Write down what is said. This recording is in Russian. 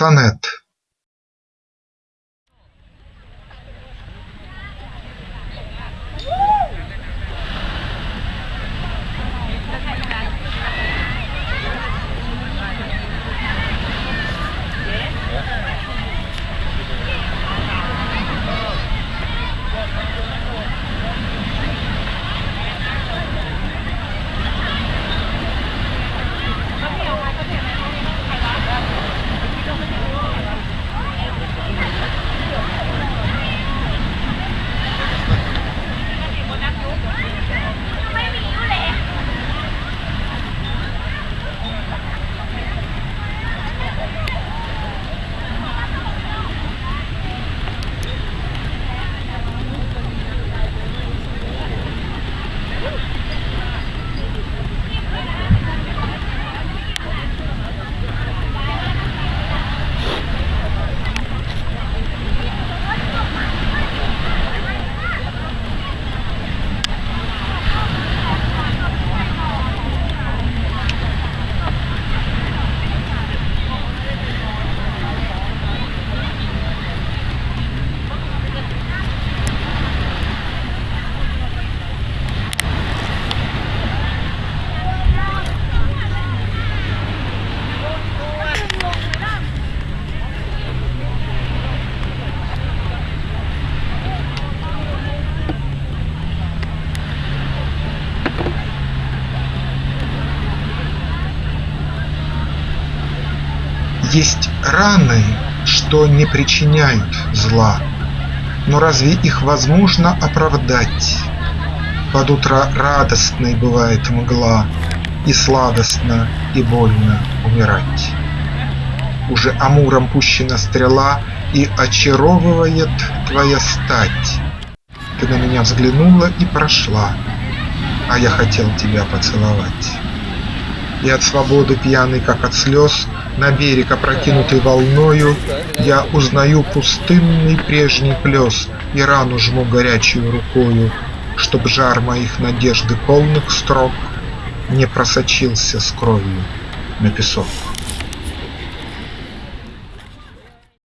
Сонет Есть раны, что не причиняют зла, Но разве их возможно оправдать? Под утро радостной бывает мгла, И сладостно и больно умирать. Уже амуром пущена стрела, И очаровывает твоя стать. Ты на меня взглянула и прошла, А я хотел тебя поцеловать. И от свободы пьяный, как от слез, На берег, опрокинутый волною, Я узнаю пустынный прежний плес И рану жму горячую рукою, Чтоб жар моих надежды полных строк Не просочился с кровью на песок.